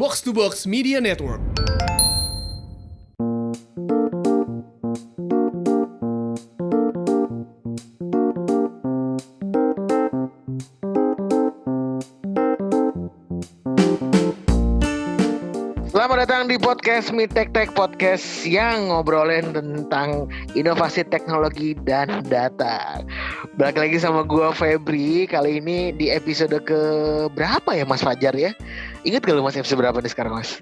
Box to Box Media Network. Selamat datang di podcast Mi Tech Tech Podcast yang ngobrolin tentang inovasi teknologi dan data. Balik lagi sama gua Febri. Kali ini di episode ke berapa ya Mas Fajar ya? Ingat gak lu Mas episode berapa nih sekarang Mas?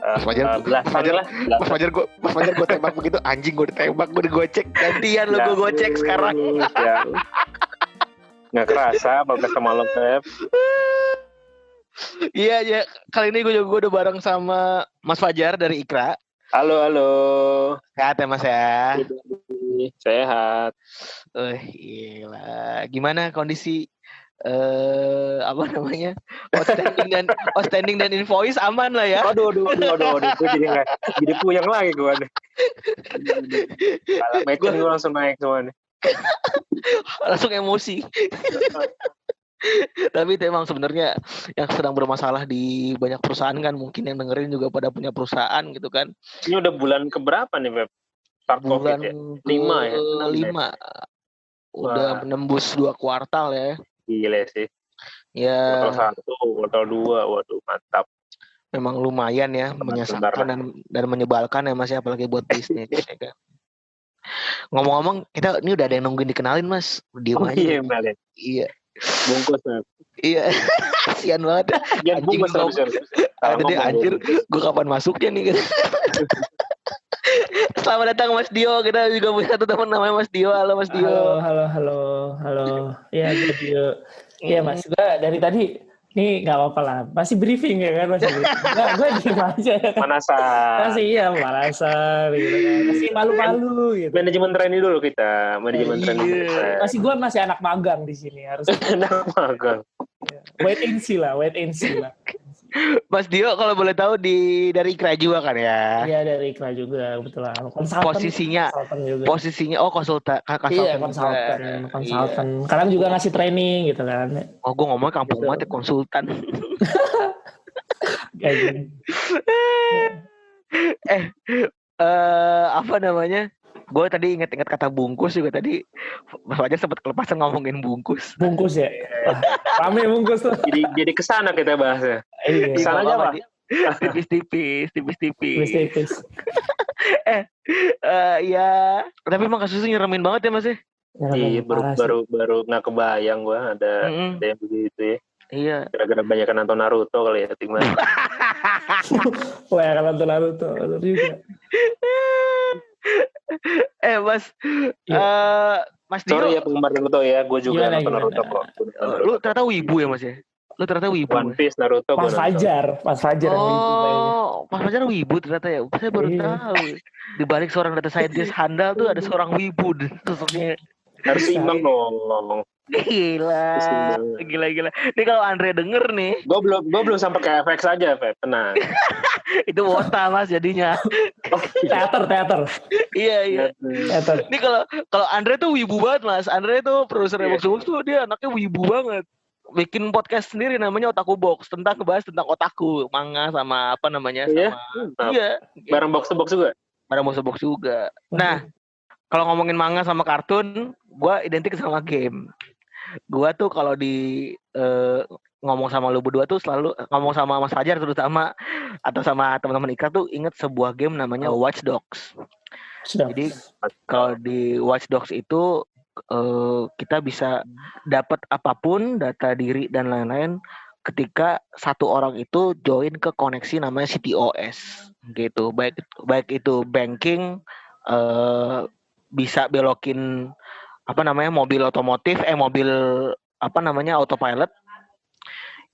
Mas Fajar, Eh, Mas Fajar, lah, Mas Fajar gua, Mas Fajar gua tembak begitu anjing gua ditembak, gua digocek gantian lu gua gocek sekarang. Ya. Nggak kerasa podcast sama lo Feb. Iya ya, kali ini gue juga gua udah bareng sama Mas Fajar dari Ikra. Halo halo. Sehat ya Mas ya. Sehat. Eh, gila. Gimana kondisi eh apa namanya? Outstanding dan outstanding dan invoice aman lah ya. Aduh aduh aduh aduh, aduh. Gue jadi nggak jadi puyeng lagi gue nih. Kalau meeting gue langsung naik semua nih. Langsung emosi. Tapi itu emang sebenarnya yang sedang bermasalah di banyak perusahaan kan mungkin yang dengerin juga pada punya perusahaan gitu kan. Ini udah bulan keberapa nih Feb? Start Bulan COVID ya? Lima ya? Ya? lima. Udah Wah. menembus dua kuartal ya. Gile sih. Ya Kuartal satu, kuartal dua, waduh mantap. memang lumayan ya menyesalkan sebentar. dan dan menyebalkan ya mas ya apalagi buat bisnis ya kan. Ngomong-ngomong kita ini udah ada yang nungguin dikenalin mas diem Oh aja. iya Melin. Iya Bungkus Feb. iya kasihan banget. Jangan Anjing bungkus Ada deh anjir gue kapan masuknya nih gitu. Selamat datang Mas Dio kita juga punya satu teman namanya Mas Dio halo Mas Dio. Halo, halo, halo, halo. Ya, jadi Iya, Mas. Gua dari tadi nih nggak apa-apa lah. Masih briefing ya kan, masih briefing. Nggak, gue diem aja. Manasan. Masih iya, malasan gitu kan. Masih malu-malu gitu. Manajemen training dulu kita, manajemen Iya. training. Masih gue masih anak magang di sini harus Enak magang. wait and see lah, wait and see lah. Mas Dio kalau boleh tahu di dari Ikra juga kan ya. Iya dari Ikra juga betul lah. Konsultan, Posisinya konsultan juga. posisinya oh konsultan konsultan. Iya, juga. konsultan, Iya. konsultan. Kadang juga ngasih training gitu kan. Oh gue ngomong kampung Gitu. banget ya konsultan. Eh eh apa namanya? Gue tadi inget-inget kata bungkus juga tadi Mas Fajar sempat kelepasan ngomongin bungkus. Bungkus ya. Rame bungkus tuh. Jadi jadi ke sana kita bahasnya. Iya, Ke sana aja apa-apa, Pak. Tipis-tipis, tipis-tipis. tipis-tipis. Eh ya, tapi emang kasusnya nyeremin banget ya Mas ya. Iya baru baru baru nggak kebayang gua ada Mm-mm. ada yang begitu ya. Iya. Gara-gara banyak nonton Naruto kali ya Timah. Wah, nonton Naruto, juga. eh Mas, Iya. eh Mas Dio, Sorry ya penggemar Naruto ya, gue juga Gimana, nonton gimana? Naruto kok. Eh, lu ternyata wibu ya Mas ya? Lu ternyata wibu. One Mas? Piece Naruto gua Mas. Fajar, Mas Fajar yang. Oh, Mas Fajar wibu ternyata ya. Saya baru Iya. tahu. Di balik seorang data scientist handal tuh ada seorang wibu sosoknya. Harus Bisa. seimbang dong. Gila, gila gila. Ini kalau Andre denger nih, Gue belum gue belum sampai ke FX aja, Feb. Tenang. itu wota mas jadinya. Oh, Teater, teater, iya iya. teater. Ini kalau kalau Andre tuh wibu banget mas. Andre tuh produser Iya. Box Box tuh dia anaknya wibu banget. Bikin podcast sendiri namanya Otaku Box tentang ngebahas tentang otaku, manga sama apa namanya Iya? sama Mantap. iya, Bareng box to box juga. barang Box Box juga. Nah, kalau ngomongin manga sama kartun, gua identik sama game. Gua tuh kalau di eh, ngomong sama lu berdua tuh selalu ngomong sama Mas Fajar terutama atau sama teman-teman Ika tuh inget sebuah game namanya Watch Dogs. Sudah. Jadi kalau di Watch Dogs itu eh, kita bisa dapat apa pun data diri dan lain-lain ketika satu orang itu join ke koneksi namanya CTOS gitu baik baik itu banking eh, bisa belokin apa namanya mobil otomotif eh mobil apa namanya autopilot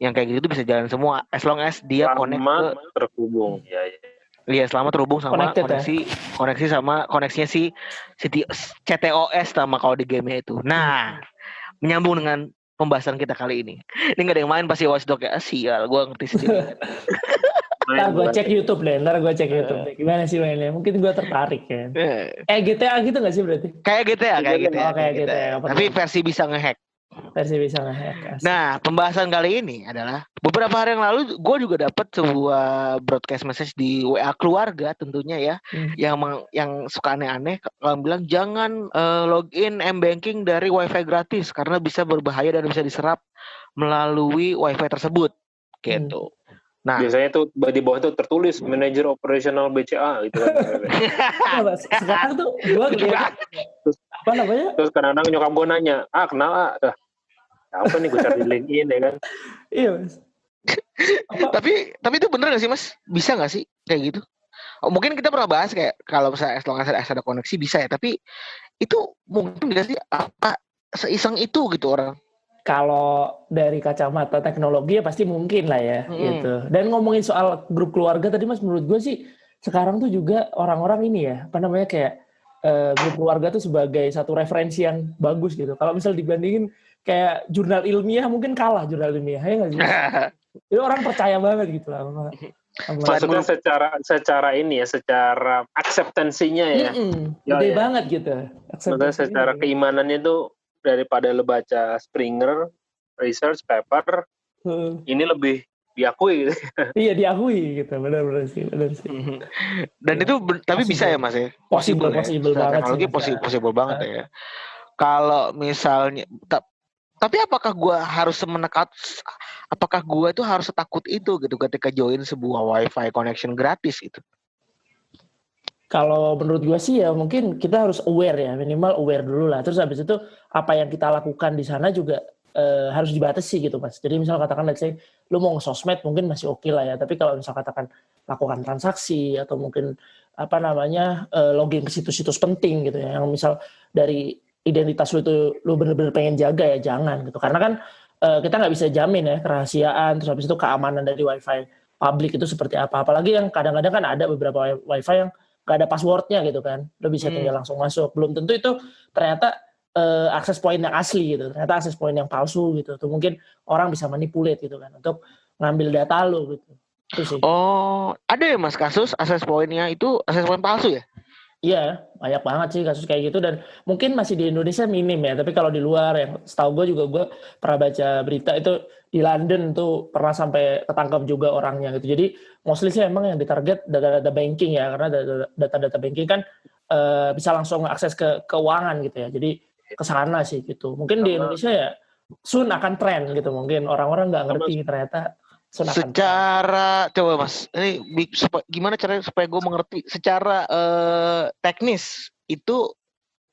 yang kayak gitu bisa jalan semua as long as dia connect ke terhubung. Ya, ya. Iya, selama terhubung sama Connected ya? koneksi koneksi sama koneksinya si, CTOS sama kalau di game itu. Nah, menyambung dengan pembahasan kita kali ini. Ini gak ada yang main pasti Watchdog ya. Ah, sial, gua ngerti sendiri. Ntar gue cek YouTube deh, ntar gue cek YouTube deh. Gimana sih mainnya? Mungkin gue tertarik ya. Eh, Eh GTA gitu gak sih berarti? kayak GTA, kayak GTA. oh, kayak GTA. Tapi versi bisa ngehack. Versi bisa ngehack. Nah, pembahasan kali ini adalah beberapa hari yang lalu gue juga dapat sebuah broadcast message di WA keluarga tentunya ya, Hmm. yang meng- yang suka aneh-aneh kalau bilang jangan eh, login m banking dari wifi gratis karena bisa berbahaya dan bisa diserap melalui wifi tersebut, gitu. Nah, Biasanya tuh di bawah itu tertulis manajer operasional BCA gitu kan. Mas, sekarang tuh gue ngeliat apa namanya? Terus kadang-kadang nyokap gue nanya, ah kenal ah, Dah, apa nih gue cari di LinkedIn ya kan. Iya mas. Tapi tapi itu bener gak sih mas? Bisa gak sih kayak gitu? Oh, mungkin kita pernah bahas kayak kalau misalnya as long as as ada koneksi bisa ya, tapi itu mungkin gak sih apa seiseng itu gitu orang? Kalau dari kacamata teknologi ya pasti mungkin lah ya Hmm. gitu. Dan ngomongin soal grup keluarga tadi mas, menurut gue sih sekarang tuh juga orang-orang ini ya apa namanya kayak eh, grup keluarga tuh sebagai satu referensi yang bagus gitu. Kalau misal dibandingin kayak jurnal ilmiah mungkin kalah jurnal ilmiah ya nggak sih? Itu orang percaya banget gitu lah. Sama, sama- Maksudnya secara secara ini ya, secara akseptansinya ya. Mm-mm, Ya, gede ya. banget gitu. Maksudnya secara keimanannya tuh daripada lo baca Springer research paper, Heeh. ini lebih diakui gitu. Iya diakui gitu, benar-benar sih, benar sih. Dan Ya, itu tapi bisa possible. ya mas ya? Possible, ya? possible banget sih, Teknologi bisa. possible, possible banget ya. Kalau misalnya, ta- tapi apakah gua harus semenekat, apakah gua itu harus setakut itu gitu ketika join sebuah wifi connection gratis gitu? Kalau menurut gua sih ya mungkin kita harus aware ya, minimal aware dulu lah. Terus habis itu apa yang kita lakukan di sana juga eh, harus dibatasi gitu mas. Jadi misal katakan let's say lu mau nge-sosmed mungkin masih oke lah ya. Tapi kalau misal katakan lakukan transaksi atau mungkin apa namanya eh, login ke situs-situs penting gitu ya. Yang misal dari identitas lu itu lu bener-bener pengen jaga ya jangan gitu. Karena kan eh, kita nggak bisa jamin ya kerahasiaan terus habis itu keamanan dari wifi publik itu seperti apa. Apalagi yang kadang-kadang kan ada beberapa wi- wifi yang nggak ada passwordnya gitu kan, lo bisa Hmm. tinggal langsung masuk. Belum tentu itu ternyata eh, akses point yang asli gitu, ternyata akses point yang palsu gitu. Tuh mungkin orang bisa manipulate gitu kan untuk ngambil data lo gitu. Itu sih. Oh, ada ya mas kasus akses poinnya itu akses poin palsu ya? Iya, banyak banget sih kasus kayak gitu dan mungkin masih di Indonesia minim ya. Tapi kalau di luar yang setahu gue juga gue pernah baca berita itu di London tuh pernah sampai ketangkap juga orangnya gitu. Jadi mostly sih emang yang ditarget data-data banking ya karena data- data-data banking kan eh, bisa langsung akses ke keuangan gitu ya. Jadi ke sana sih gitu. Mungkin di Indonesia ya soon akan tren gitu. Mungkin orang-orang nggak ngerti ternyata soon akan tren. Secara coba mas, ini bi- supa- gimana caranya supaya gue mengerti secara eh, teknis itu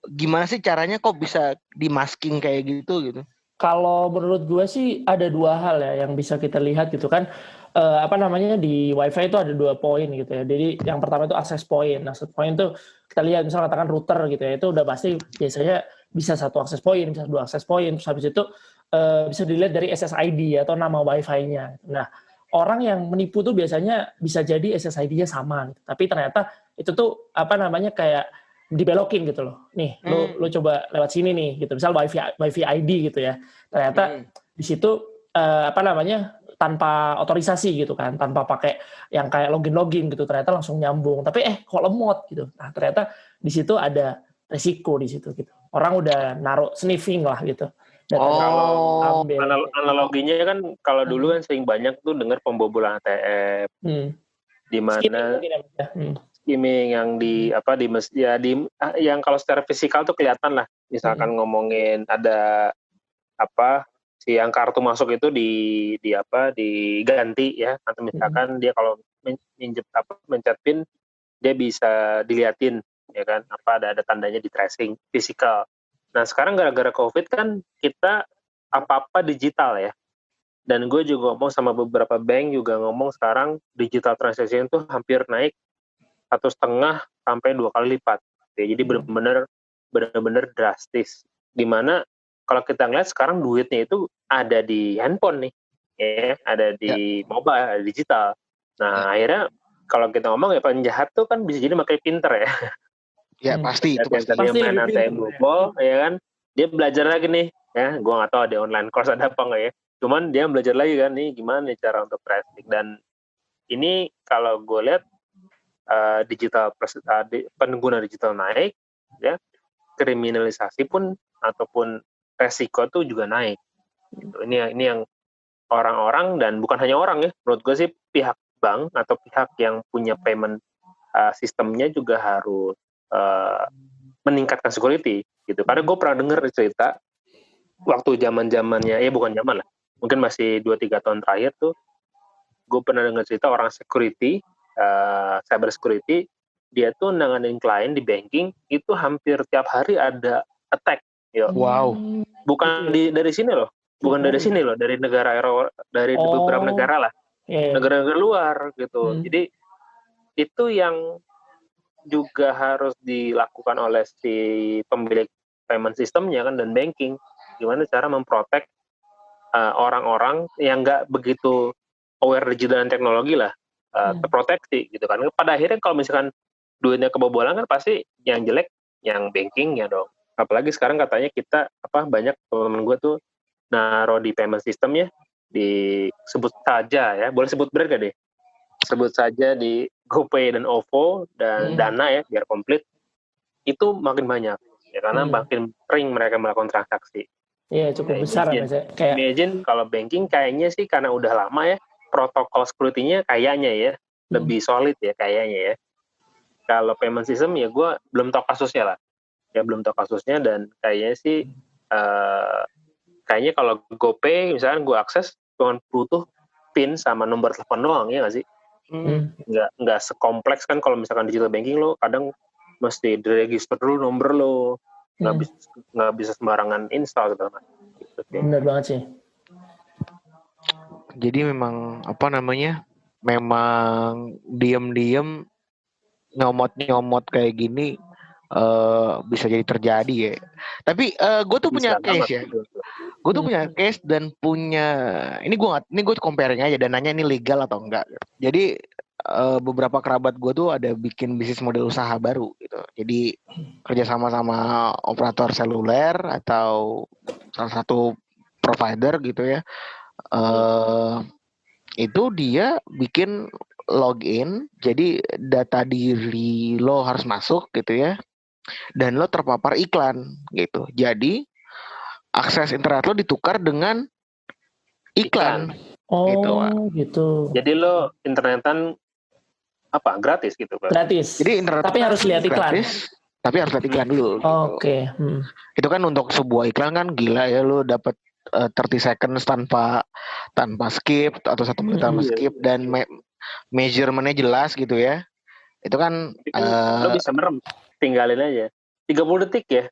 gimana sih caranya kok bisa dimasking kayak gitu gitu? Kalau menurut gue sih ada dua hal ya yang bisa kita lihat gitu kan. Eh, apa namanya di WiFi itu ada dua poin gitu ya. Jadi yang pertama itu akses point. Akses point itu kita lihat misal katakan router gitu ya. Itu udah pasti biasanya bisa satu akses point, bisa dua akses point. Terus habis itu eh, bisa dilihat dari SSID atau nama WiFi-nya. Nah, orang yang menipu tuh biasanya bisa jadi SSID-nya sama, gitu. tapi ternyata itu tuh apa namanya kayak dibelokin gitu loh. Nih, Hmm. lu coba lewat sini nih gitu. Misal wifi wifi ID gitu ya. Ternyata Hmm. di situ eh, apa namanya tanpa otorisasi gitu kan, tanpa pakai yang kayak login-login gitu. Ternyata langsung nyambung. Tapi eh kok lemot gitu. Nah, ternyata di situ ada resiko di situ gitu. Orang udah naruh sniffing lah gitu. Datanya Oh, ambil. Anal- analoginya kan kalau dulu kan sering banyak tuh dengar pembobolan ATM Hmm. di mana ya, ya. Hmm. skimming yang di apa di mes- ya di ah, yang kalau secara fisikal tuh kelihatan lah misalkan ngomongin ada apa si yang kartu masuk itu di di apa diganti ya atau misalkan dia kalau minjem apa mencet pin dia bisa diliatin ya kan apa ada ada tandanya di tracing fisikal nah sekarang gara-gara covid kan kita apa-apa digital ya dan gue juga ngomong sama beberapa bank juga ngomong sekarang digital transaction itu hampir naik satu setengah sampai dua kali lipat. Ya, jadi Hmm. benar-benar benar-benar drastis. Di mana kalau kita ngeliat sekarang duitnya itu ada di handphone nih, ya, ada di mobile, ada digital. Nah akhirnya kalau kita ngomong ya penjahat tuh kan bisa jadi makin pinter ya. ya Hmm. pasti itu pasti. Pasti main lebih ATM pinter, ya. bobol, ya kan, dia belajar lagi nih, ya. Gua nggak tahu ada online course ada apa nggak ya. Cuman dia belajar lagi kan nih gimana nih cara untuk tracing dan ini kalau gue lihat eh, digital eh, di- pengguna digital naik ya kriminalisasi pun ataupun resiko tuh juga naik. Gitu. Ini yang ini yang orang-orang dan bukan hanya orang ya, menurut gue sih pihak bank atau pihak yang punya payment uh, sistemnya juga harus uh, meningkatkan security gitu. Karena gue pernah dengar cerita waktu zaman zamannya, ya bukan zaman lah, mungkin masih 2-3 tahun terakhir tuh, gue pernah dengar cerita orang security, uh, cyber security, dia tuh nanganin klien di banking itu hampir tiap hari ada attack. Yo. Wow. Bukan di dari sini loh, bukan dari sini loh, dari negara dari Oh. beberapa negara lah, Iya, iya. negara-negara luar gitu. Hmm. Jadi itu yang juga harus dilakukan oleh si pemilik payment sistemnya kan dan banking. Gimana cara memprotek uh, orang-orang yang nggak begitu aware digital dan teknologi lah uh, Hmm. terproteksi gitu kan. Pada akhirnya kalau misalkan duitnya kebobolan kan pasti yang jelek yang bankingnya dong. Apalagi sekarang katanya kita apa banyak teman-teman gue tuh naro di payment systemnya disebut saja ya boleh sebut brand gak deh sebut saja di GoPay dan OVO dan Hmm. Dana ya biar komplit itu makin banyak ya karena Hmm. makin sering mereka melakukan transaksi. Iya, cukup besar imagine. ya, kayak Imagine kalau banking kayaknya sih karena udah lama ya protokol security-nya kayaknya ya Hmm. lebih solid ya kayaknya ya. Kalau payment system ya gue belum tahu kasusnya lah ya belum tahu kasusnya dan kayaknya sih eh kayaknya kalau GoPay misalkan gue akses cuma butuh PIN sama nomor telepon doang ya nggak sih? Hmm. nggak nggak sekompleks kan kalau misalkan digital banking lo kadang mesti diregister dulu nomor lo nggak Hmm. bisa nggak bisa sembarangan install segala macam gitu sih. bener banget sih. Jadi memang apa namanya? Memang diem-diem nyomot-nyomot kayak gini eh bisa jadi terjadi ya. Tapi gue tuh punya Bisa banget case ya. gitu. Gue tuh Hmm. punya case dan punya ini gue ini gue comparing aja dan nanya ini legal atau enggak. Jadi eh, beberapa kerabat gue tuh ada bikin bisnis model usaha baru gitu. Jadi kerjasama sama operator seluler atau salah satu provider gitu ya. eh itu dia bikin login, jadi data diri lo harus masuk gitu ya, dan lo terpapar iklan gitu. Jadi akses internet lo ditukar dengan iklan. Oh, Gitu, Pak. gitu. jadi lo internetan apa gratis gitu Pak? Gratis. Jadi internet Tapi harus lihat iklan. gratis, tapi harus lihat iklan dulu. gitu. Oke. hmm. Itu kan untuk sebuah iklan kan gila ya lo dapat eh, 30 seconds tanpa tanpa skip atau satu menit tanpa Iya. skip dan me- measurementnya jelas gitu ya. Itu kan Jadi kan lo eh, bisa merem tinggalin aja 30 detik ya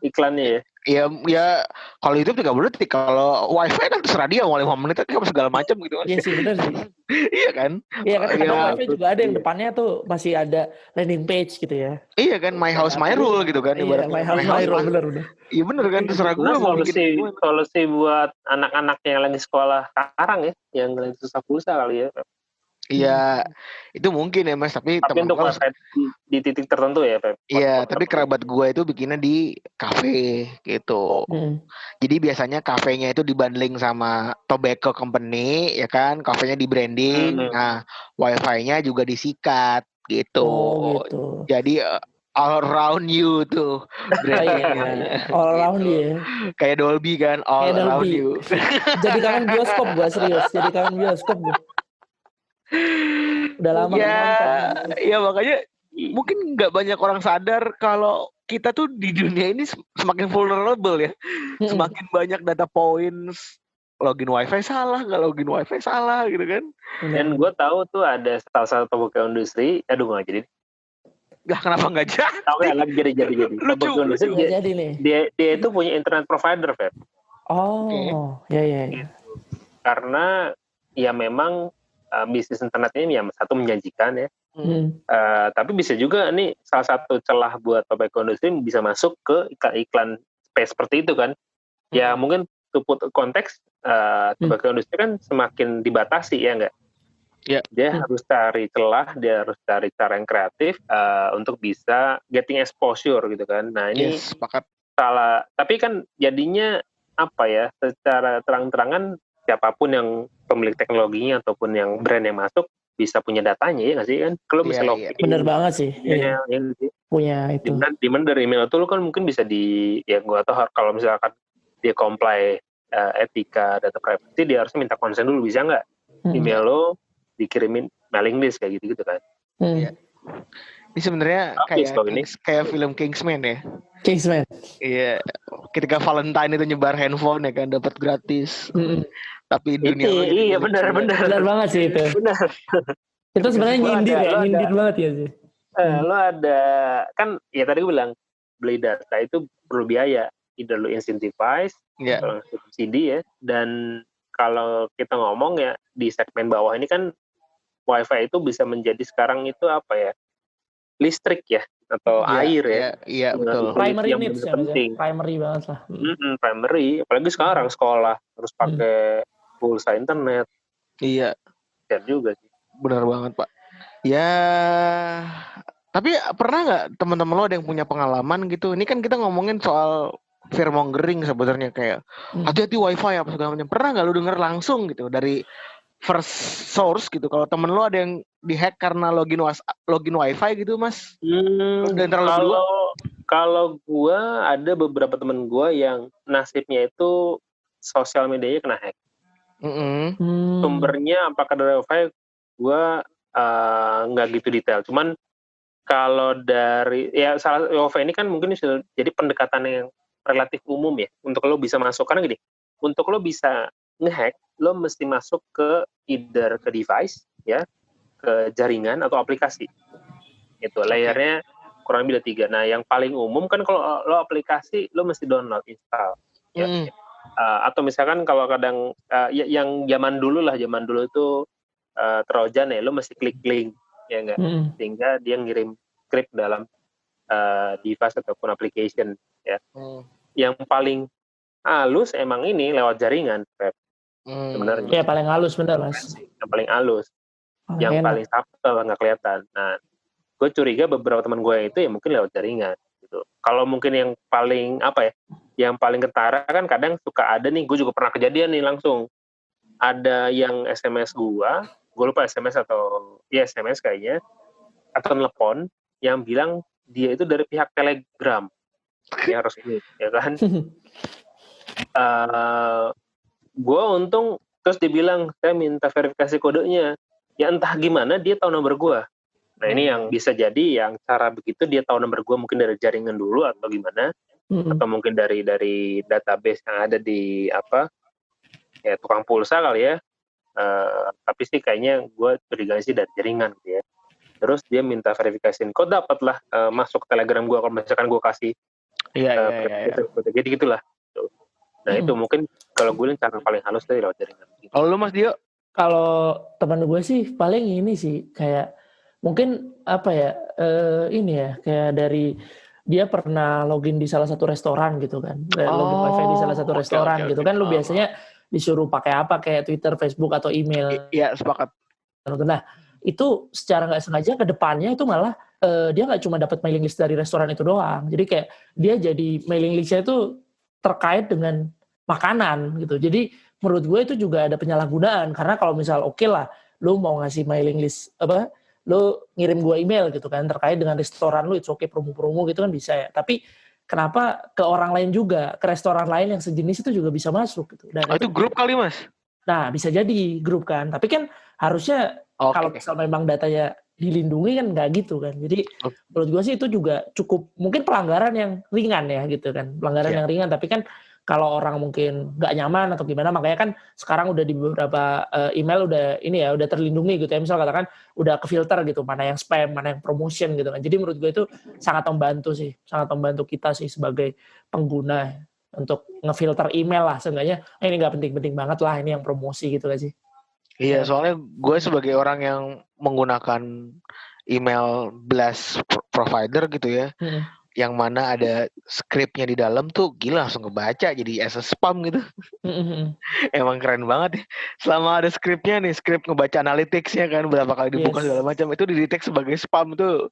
iklannya ya ya ya kalau itu 30 detik kalau wifi kan terserah dia mau 5 menit kan segala macam gitu kan. Iya sih bener sih. iya kan? Iya kan Iya. kadang wifi juga ada yang Iya. depannya tuh masih ada landing page gitu ya. Iya kan my house my rule gitu kan Iya, my house my rule bener bener. Iya bener kan terserah gue mau solusi solusi buat anak-anak yang lagi sekolah sekarang ya yang lagi susah pulsa kali ya Iya itu mungkin ya mas tapi, tapi untuk gua wifi di, di titik tertentu ya Pep Iya, tapi kerabat gue itu bikinnya di kafe gitu. Hmm. Jadi biasanya kafenya itu dibundling sama tobacco company, ya kan? Kafenya di branding. Hmm. Nah, wifi-nya juga disikat gitu. Oh gitu. Jadi uh, all around you tuh Oh, iya, brandingnya. iya. All around Gitu. ya. Kayak Dolby kan, all Kayak around Dolby. you. Jadi kangen bioskop gua serius. Jadi kangen bioskop gua. Udah lama ya, nonton. ya makanya mungkin nggak banyak orang sadar kalau kita tuh di dunia ini sem- semakin vulnerable ya. Semakin banyak data points. Login wifi salah nggak login wifi salah gitu kan. Dan gue tahu tuh ada salah satu pembuka industri. Aduh nggak jadi. Lah kenapa nggak jadi? Tahu ya lagi jadi jadi jadi. Lucu, pembuka industri dia, jadi nih. dia dia itu punya internet provider Feb. Oh, ya ya. ya. karena ya memang uh, bisnis internet ini yang satu menjanjikan ya Hmm. Uh, tapi bisa juga nih salah satu celah buat tobacco industry bisa masuk ke iklan-iklan space seperti itu kan. Ya mungkin to put konteks uh, tobacco industry kan semakin dibatasi ya enggak? Ya. Dia Hmm. harus cari celah, dia harus cari cara yang kreatif uh, untuk bisa getting exposure gitu kan. Nah ini yes sepakat salah tapi kan jadinya apa ya secara terang-terangan siapa pun yang pemilik teknologinya ataupun yang brand yang masuk bisa punya datanya ya nggak sih kan kalau Iya, bisa iya. login Bener banget sih. Iya. email, ya sih? Punya itu. mana di mana dari email itu lu kan mungkin bisa di ya gua tahu kalau misalkan dia comply uh, etika data privacy dia harusnya minta konsen dulu bisa nggak Hmm. email lo dikirimin mailing list kayak gitu gitu kan Hmm. Iya. Ini sebenarnya kayak ini. Kayak film Kingsman ya. Kingsman. Iya, ketika Valentine itu nyebar handphone ya kan dapat gratis. Hmm. Tapi itu dunia jadi iya benar semua. benar Benar banget sih itu. benar Itu sebenarnya nyindir ada- ya, ada- nyindir banget ya sih. Eh, lo ada kan ya tadi gue bilang beli data itu perlu biaya either lo incentivize atau subsidi ya dan kalau kita ngomong ya di segmen bawah ini kan wifi itu bisa menjadi sekarang itu apa ya listrik ya atau Iya, air ya Iya, iya betul. Itu Primary yang needs benar ya, Mas, ya. penting. primary banget lah. Hmm. Mm-mm, primary apalagi sekarang sekolah harus pakai pulsa internet Iya, kan juga sih benar banget pak. Ya, tapi pernah nggak teman-teman lo ada yang punya pengalaman gitu? Ini kan kita ngomongin soal fearmongering sebenarnya kayak Hmm. hati-hati wifi apa segala macam. Pernah nggak lo denger langsung gitu dari first source gitu? Kalau temen lo ada yang dihack karena login was login wifi gitu mas? Hmm, Dan kalau kalau gua ada beberapa temen gua yang nasibnya itu sosial medianya kena hack. Mm-mm. Hmm. Sumbernya apakah dari wifi? Gua eh, nggak gitu detail. Cuman kalau dari ya salah wifi ini kan mungkin sudah jadi pendekatan yang relatif umum ya untuk lo bisa masuk karena gini, untuk lo bisa ngehack lo mesti masuk ke either ke device ya, ke jaringan atau aplikasi. Itu layernya kurang lebih ada tiga. Nah, yang paling umum kan kalau lo aplikasi lo mesti download install. Ya. Mm. Uh, atau misalkan kalau kadang uh, ya- yang zaman dulu lah, zaman dulu itu uh, Trojan ya, lo mesti klik link ya enggak, Hmm. sehingga dia ngirim script dalam uh, device ataupun application. Mm. Yang paling halus emang ini lewat jaringan, Feb. Mm. Sebenarnya. Ya paling halus bener mas. yang paling halus. Paling yang enak. paling subtle nggak kelihatan. Nah, gue curiga beberapa teman gue itu ya mungkin lewat jaringan gitu. Kalau mungkin yang paling apa ya, yang paling ketara kan kadang suka ada nih, gue juga pernah kejadian nih langsung. Ada yang SMS gue, gue lupa SMS atau ya SMS kayaknya, atau telepon yang bilang dia itu dari pihak Telegram yang resmi, ya kan? eh gue untung terus dibilang saya minta verifikasi kodenya ya entah gimana dia tahu nomor gue nah ini yang bisa jadi yang cara begitu dia tahu nomor gue mungkin dari jaringan dulu atau gimana Hmm. atau mungkin dari dari database yang ada di apa ya tukang pulsa kali ya Eh, tapi sih kayaknya gue curiga sih dari jaringan gitu ya terus dia minta verifikasi kok dapat lah eh, masuk telegram gue kalau misalkan gue kasih Iya, eh, iya, iya, iya. jadi gitulah. Nah Hmm. itu mungkin kalau gue cara paling halus dari lewat jaringan Kalau lu Mas Dio? Kalau teman gue sih paling ini sih kayak mungkin apa ya eh, ini ya kayak dari dia pernah login di salah satu restoran gitu kan Eh, login Oh, wifi di salah satu restoran oke, gitu oke. kan lu Oh. biasanya disuruh pakai apa kayak Twitter, Facebook atau email Iya, sepakat. Nah, itu secara nggak sengaja ke depannya itu malah eh, dia nggak cuma dapat mailing list dari restoran itu doang. Jadi kayak dia jadi mailing listnya itu terkait dengan makanan gitu. Jadi menurut gue itu juga ada penyalahgunaan karena kalau misal oke lah, lu mau ngasih mailing list apa, lu ngirim gue email gitu kan terkait dengan restoran lu, itu oke promo-promo gitu kan bisa ya. Tapi kenapa ke orang lain juga, ke restoran lain yang sejenis itu juga bisa masuk gitu. Dan Oh, itu grup kali Mas? Nah, bisa jadi grup kan. Tapi kan harusnya Oke. kalau misal memang datanya dilindungi kan nggak gitu kan. Jadi menurut gua sih itu juga cukup mungkin pelanggaran yang ringan ya gitu kan. Pelanggaran Iya. yang ringan tapi kan kalau orang mungkin nggak nyaman atau gimana makanya kan sekarang udah di beberapa eh, email udah ini ya udah terlindungi gitu ya misal katakan udah ke filter gitu mana yang spam mana yang promotion gitu kan jadi menurut gue itu sangat membantu sih sangat membantu kita sih sebagai pengguna untuk ngefilter email lah seenggaknya "Eh, ini nggak penting-penting banget lah ini yang promosi gitu kan sih Iya, soalnya gue sebagai orang yang menggunakan email blast pro- provider gitu ya, Hmm. yang mana ada skripnya di dalam tuh gila langsung kebaca jadi as a spam gitu. Hmm, Emang keren banget ya. Selama ada skripnya nih, skrip ngebaca analyticsnya kan berapa kali dibuka Yes. segala macam itu didetek sebagai spam tuh.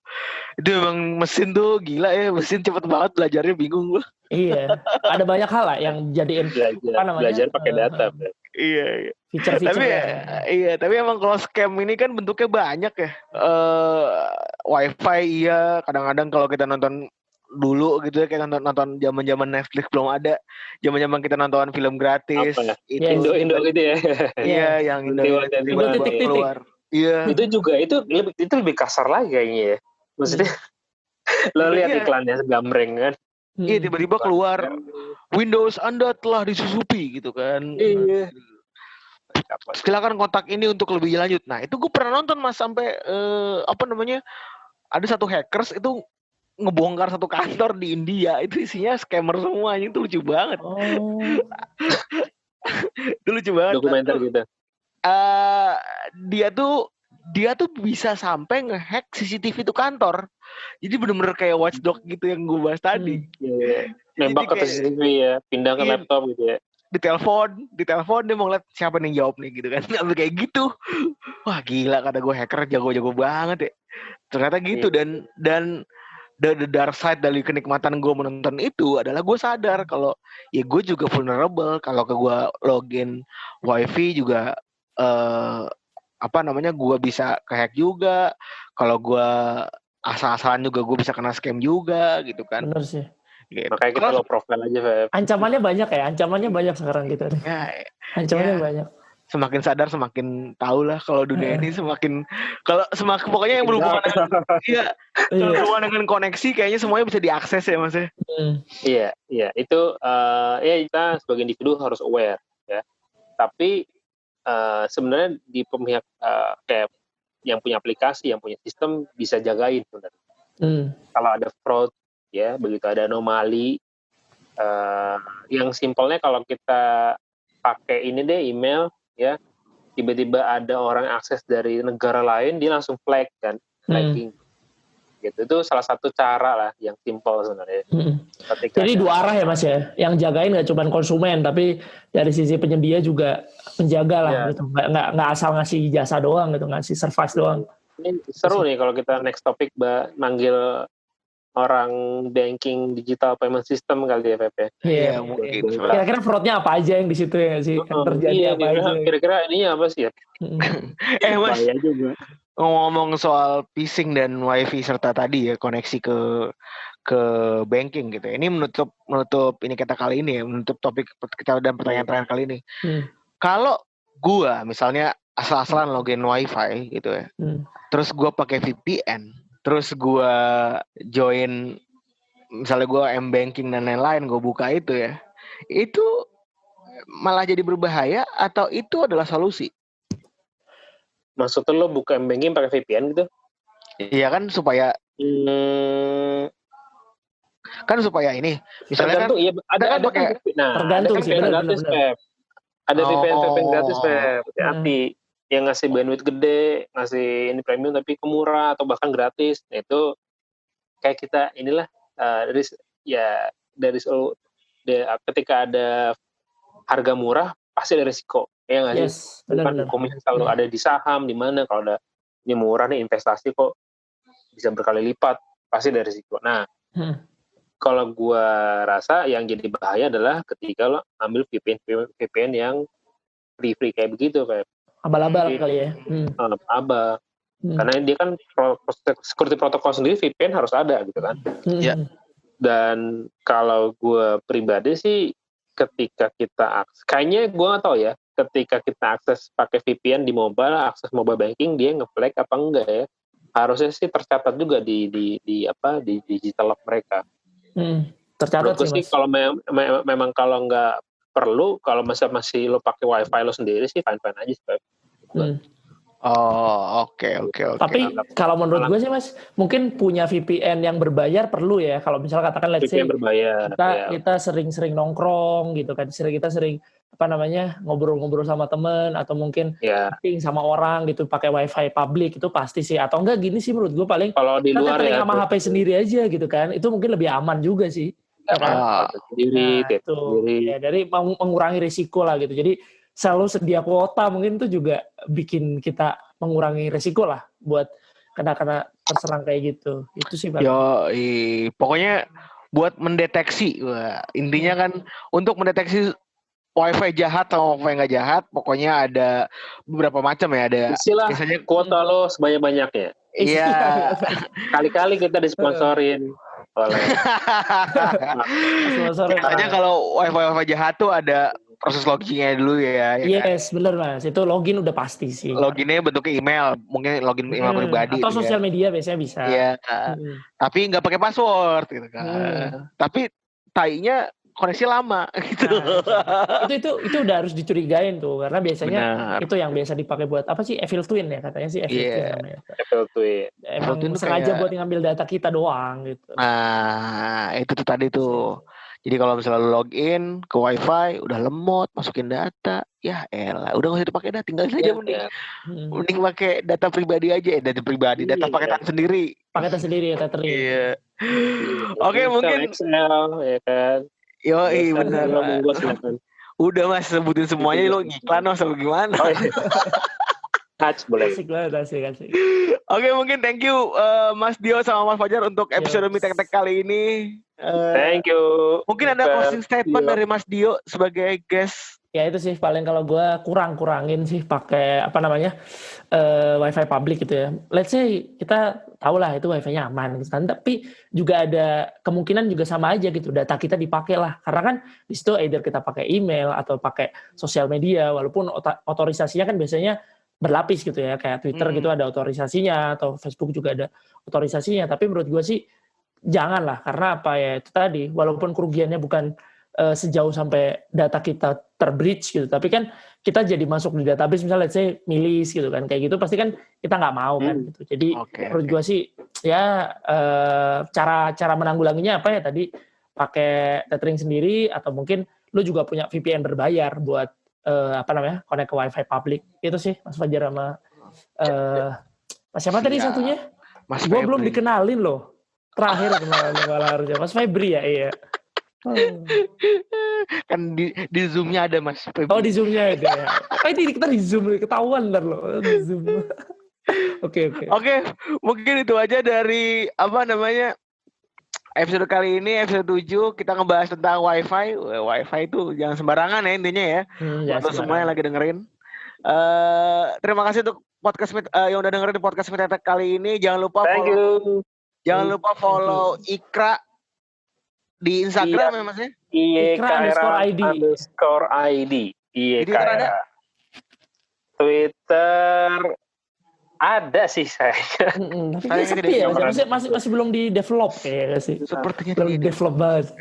Itu emang mesin tuh gila ya, mesin cepet banget belajarnya bingung gua. iya ada banyak hal lah yang jadiin belajar Apa namanya? belajar pakai Eh, data eh. Iya, iya. feature-feature tapi yang- iya tapi emang kalau scam ini kan bentuknya banyak ya eh wifi iya kadang-kadang kalau kita nonton dulu gitu ya kayak nonton nonton zaman zaman Netflix belum ada zaman zaman kita nonton film gratis Apa ya? itu Yes. Indo Indo gitu ya. iya yang Indo Indo Indo Indo titik-titik. keluar iya itu juga itu lebih itu lebih kasar lagi kayaknya ya. Maksudnya lo lihat Iya. iklannya gambreng kan. Hmm. iya tiba-tiba keluar Windows Anda telah disusupi gitu kan Iya. silakan kontak ini untuk lebih lanjut. Nah itu gue pernah nonton mas sampai eh, apa namanya ada satu hackers itu ngebongkar satu kantor di India itu isinya scammer semua itu lucu banget. Oh. Itu lucu banget. Dokumenter gitu. Eh, dia tuh dia tuh bisa sampai ngehack CCTV itu kantor. Jadi bener-bener kayak watchdog gitu yang gue bahas tadi. Iya. Nembak ke CCTV ya, pindah ke Iya. laptop gitu ya. ditelepon, ditelepon dia mau ngeliat siapa nih yang jawab nih gitu kan. Sampai kayak gitu. Wah gila kata gue hacker jago-jago banget ya. Ternyata gitu dan dan the, the dark side dari kenikmatan gue menonton itu adalah gue sadar kalau ya gue juga vulnerable kalau ke gue login wifi juga eh apa namanya gue bisa kehack juga kalau gue asal-asalan juga gue bisa kena scam juga gitu kan Bener sih. gitu. Makanya kita Kalau- low profile aja, Feb. Ancamannya banyak ya, ancamannya banyak sekarang gitu. ya, Ancamannya Ya. banyak. semakin sadar semakin tahu lah kalau dunia ini semakin kalau semakin pokoknya yang berhubungan dengan iya Iya. berhubungan dengan koneksi kayaknya semuanya bisa diakses ya mas ya Hmm. Iya, iya. Itu eh ya kita sebagai individu harus aware ya. Tapi eh sebenarnya di pihak eh, kayak yang punya aplikasi, yang punya sistem bisa jagain sebenarnya. Hmm. Kalau ada fraud ya, begitu ada anomali eh yang simpelnya kalau kita pakai ini deh email ya, tiba-tiba ada orang akses dari negara lain dia langsung flag kan, flagging. Gitu. Itu salah satu cara lah yang simpel sebenarnya. Hmm. Ketika Jadi ada- dua arah ya mas ya, yang jagain nggak cuma konsumen, tapi dari sisi penyedia juga penjaga lah Iya. gitu, nggak nggak nggak asal ngasih jasa doang gitu, ngasih service doang. Ini seru nih kalau kita next topic mbak manggil orang banking digital payment system kali ya Pep ya. Iya. mungkin Iya. Kira-kira fraudnya apa aja yang di situ ya sih? Yang Oh, terjadi iya, apa kira-kira, aja? kira-kira ininya apa sih ya? Hmm. eh mas juga. Ngomong soal phishing dan wifi serta tadi ya koneksi ke ke banking gitu ya. ini menutup menutup ini kita kali ini ya menutup topik kita dan pertanyaan terakhir kali ini Hmm. kalau gua misalnya asal-asalan login wifi gitu ya Hmm. terus gua pakai VPN terus gua join misalnya gua m banking dan lain-lain gue buka itu ya itu malah jadi berbahaya atau itu adalah solusi Maksudnya lo buka banking pakai VPN gitu? Iya kan supaya Hmm, kan supaya ini misalnya kan tergantung, iya, ada kan ada kan, pakai- nah, Tergantung ada kan sih, VPN benar, gratis. Ada VPN VPN gratis, Oh. Pep. Hati-hati. Yang ngasih bandwidth gede, ngasih ini premium tapi kemurah atau bahkan gratis. Nah, itu kayak kita inilah eh, dari ya dari selalu ketika ada harga murah pasti ada risiko. Ya nggak sih? Yes, bukan benar-benar. komisi selalu Hmm. ada di saham di mana kalau ada ini murah nih investasi kok bisa berkali lipat pasti ada risiko. Nah Hmm. kalau gua rasa yang jadi bahaya adalah ketika lo ambil VPN VPN yang free free kayak begitu kayak Abal-abal Iya. kali ya. Hmm. uh, aba Hmm. karena dia kan security protokol sendiri VPN harus ada gitu kan. Hmm. Iya. Dan kalau gua pribadi sih ketika kita akses, kayaknya gua nggak tahu ya, ketika kita akses pakai VPN di mobile, akses mobile banking dia nge-flag apa enggak ya? Harusnya sih tercatat juga di di di apa di digital log mereka. Hmm. Tercatat Menurutku sih kalau mem- mem- memang kalau nggak perlu, kalau masih masih lo pakai wifi lo sendiri sih fine fine aja. Sih. Hmm. Oh oke oke oke Tapi Malam. kalau menurut gue sih mas, mungkin punya VPN yang berbayar perlu ya. Kalau misalnya katakan let's say VPN berbayar. kita ya. kita sering-sering nongkrong gitu kan, sering kita sering apa namanya ngobrol-ngobrol sama temen atau mungkin ya. meeting sama orang gitu pakai wifi publik itu pasti sih. Atau enggak gini sih menurut gue paling Kalau di luar ya. sama HP sendiri aja gitu kan. Itu mungkin lebih aman juga sih. Ya kan? Ah, sendiri, Nah, itu. sendiri. Ya, dari meng- mengurangi risiko lah gitu. Jadi selalu sedia kuota mungkin itu juga bikin kita mengurangi risiko lah buat kena kena terserang kayak gitu. Itu sih Bang. yo i- pokoknya buat mendeteksi wah, intinya kan untuk mendeteksi wifi jahat atau wifi nggak jahat pokoknya ada beberapa macam ya ada Isilah biasanya kuota lo sebanyak-banyaknya. Iya. Kali-kali kita disponsorin. Biasanya kalau wifi wifi jahat tuh ada proses loginnya dulu ya. ya kan? Yes, bener mas. Itu login udah pasti sih. Loginnya bentuknya email, mungkin login email Hmm, pribadi. Atau gitu ya. sosial media biasanya bisa. Iya, Hmm. tapi nggak pakai password gitu kan. Hmm. Tapi tainya koneksi lama gitu. Nah, itu itu itu udah harus dicurigain tuh karena biasanya Benar. itu yang biasa dipakai buat apa sih evil twin ya katanya sih evil Iya. twin namanya. Apple tweet. Emang twin tuh sengaja kayak- buat ngambil data kita doang gitu. Nah, itu tuh tadi tuh. Jadi kalau misalnya lu login ke wifi, udah lemot, masukin data, ya elah, udah nggak usah dipakai dah, tinggalin aja Ya, mending, Hmm. mending pakai data pribadi aja, eh, data pribadi, data Iya. paketan sendiri. Pakai tas sendiri ya tethering. Iya. Oke, Excel, mungkin, Excel, ya kan. yo Excel, benar. Udah mas sebutin semuanya, lo ngiklan mas, atau gimana? Oh, iya. Touch boleh. Asik banget asik asik. Oke, mungkin thank you eh, Mas Dio sama Mas Fajar untuk episode Yes. Mitek Tek kali ini. Eh, Thank you. mungkin ada closing statement Dio. dari Mas Dio sebagai guest. Ya itu sih paling kalau gua kurang kurangin sih pakai apa namanya eh, wifi public gitu ya. Let's say kita tahu lah itu wifi-nya aman gitu kan. Tapi juga ada kemungkinan juga sama aja gitu data kita dipakai lah. Karena kan di situ either kita pakai email atau pakai sosial media walaupun otorisasinya kan biasanya berlapis gitu ya kayak Twitter Hmm. gitu ada otorisasinya atau Facebook juga ada otorisasinya. Tapi menurut gua sih jangan lah karena apa ya itu tadi walaupun kerugiannya bukan eh, sejauh sampai data kita terbreach gitu tapi kan kita jadi masuk di database misalnya let's say milis gitu kan kayak gitu pasti kan kita nggak mau kan Hmm. gitu jadi Oke. menurut oke. gua sih ya eh, cara cara menanggulanginya apa ya tadi pakai tethering sendiri atau mungkin lu juga punya VPN berbayar buat eh, apa namanya connect ke wifi public itu sih Mas Fajar sama eh Mas siapa tadi Siap. satunya Mas gua belum dikenalin loh terakhir kemarin malah harusnya Mas Febri ya iya Oh. kan di, di zoomnya ada Mas Febri. Oh di zoomnya ada ya. Oh ini kita di zoom ketahuan ntar loh di zoom. Oke oke. Oke, mungkin itu aja dari apa namanya episode kali ini episode 7 kita ngebahas tentang wifi. Wah, Wifi itu jangan sembarangan ya intinya ya. Hmm, Buat ya, lo semua yang lagi dengerin. Eh terima kasih untuk podcast eh, yang udah dengerin podcast Mitetek kali ini. Jangan lupa Thank follow, you. jangan lupa follow Ikra di Instagram ya Mas ya. Ikra underscore ID. underscore ID. Di Twitter ada? Sih saya. Tapi sepi ya, nyaman. masih, masih masih belum di develop kayaknya sih. Sepertinya Belum di develop banget.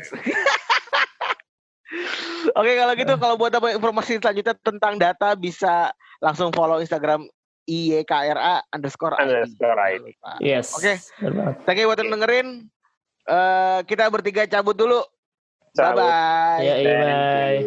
Oke kalau gitu kalau buat apa informasi selanjutnya tentang data bisa langsung follow Instagram IYKRA underscore ID. Underscore ID. Yes. Oke. banget. Thank you buat yang dengerin. Eh kita bertiga cabut dulu. Bye Cabut. bye. Ya, iya, bye.